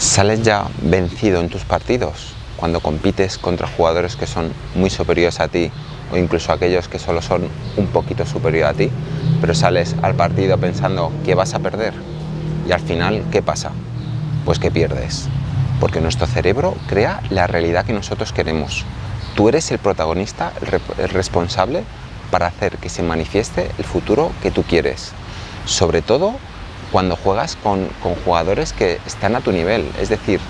¿Sales ya vencido en tus partidos cuando compites contra jugadores que son muy superiores a ti o incluso aquellos que solo son un poquito superiores a ti, pero sales al partido pensando que vas a perder y al final, ¿qué pasa? Pues que pierdes, porque nuestro cerebro crea la realidad que nosotros queremos. Tú eres el protagonista, el responsable para hacer que se manifieste el futuro que tú quieres. Sobre todo cuando juegas con, jugadores que están a tu nivel, es decir,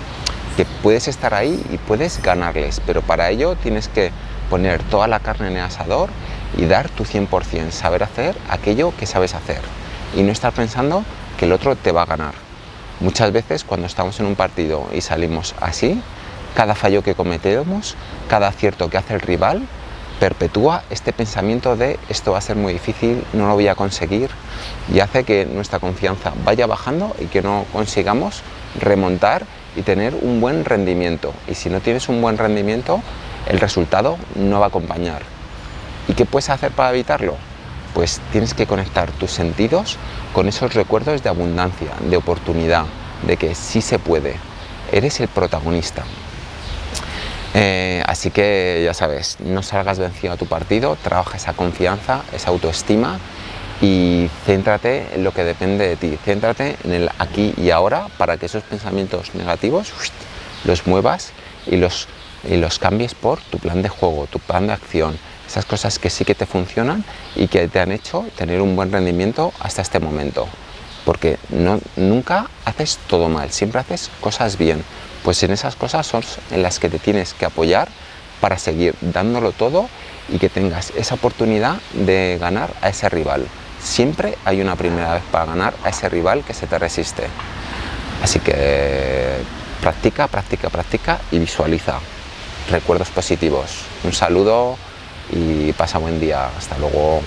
que puedes estar ahí y puedes ganarles, pero para ello tienes que poner toda la carne en el asador y dar tu 100%, saber hacer aquello que sabes hacer y no estar pensando que el otro te va a ganar. Muchas veces cuando estamos en un partido y salimos así, cada fallo que cometemos, cada acierto que hace el rival, perpetúa este pensamiento de esto va a ser muy difícil, no lo voy a conseguir y hace que nuestra confianza vaya bajando y que no consigamos remontar y tener un buen rendimiento. Y si no tienes un buen rendimiento, el resultado no va a acompañar. ¿Y qué puedes hacer para evitarlo? Pues tienes que conectar tus sentidos con esos recuerdos de abundancia, de oportunidad, de que sí se puede. Eres el protagonista. Eh, así que ya sabes, no salgas vencido a tu partido, trabaja esa confianza, esa autoestima y céntrate en lo que depende de ti, céntrate en el aquí y ahora para que esos pensamientos negativos los muevas y los, y los cambies por tu plan de juego, tu plan de acción, esas cosas que sí que te funcionan y que te han hecho tener un buen rendimiento hasta este momento. Porque no, nunca haces todo mal, siempre haces cosas bien pues en esas cosas son en las que te tienes que apoyar para seguir dándolo todo y que tengas esa oportunidad de ganar a ese rival. Siempre hay una primera vez para ganar a ese rival que se te resiste. Así que practica, practica, practica y visualiza recuerdos positivos. Un saludo y pasa buen día. Hasta luego.